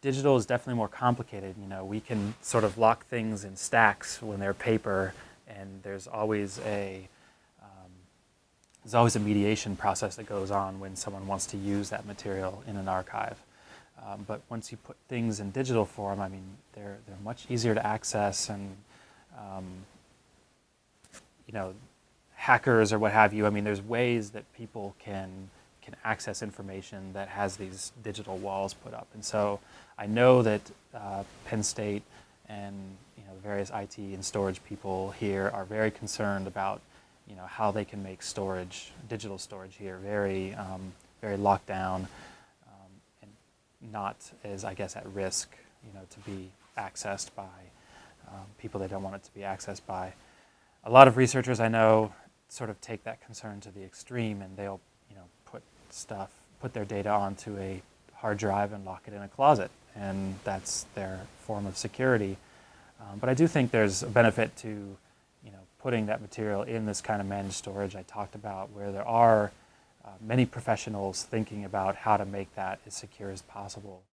digital is definitely more complicated. You know, we can sort of lock things in stacks when they're paper, and there's always a um, there's always a mediation process that goes on when someone wants to use that material in an archive. Um, but once you put things in digital form, I mean, they're they're much easier to access, and um, you know, hackers or what have you. I mean, there's ways that people can can access information that has these digital walls put up. And so I know that uh, Penn State and you know, various IT and storage people here are very concerned about you know, how they can make storage, digital storage here, very, um, very locked down um, and not as, I guess, at risk you know, to be accessed by um, people they don't want it to be accessed by. A lot of researchers I know sort of take that concern to the extreme and they'll you know, put stuff, put their data onto a hard drive and lock it in a closet. And that's their form of security. Um, but I do think there's a benefit to you know, putting that material in this kind of managed storage I talked about where there are uh, many professionals thinking about how to make that as secure as possible.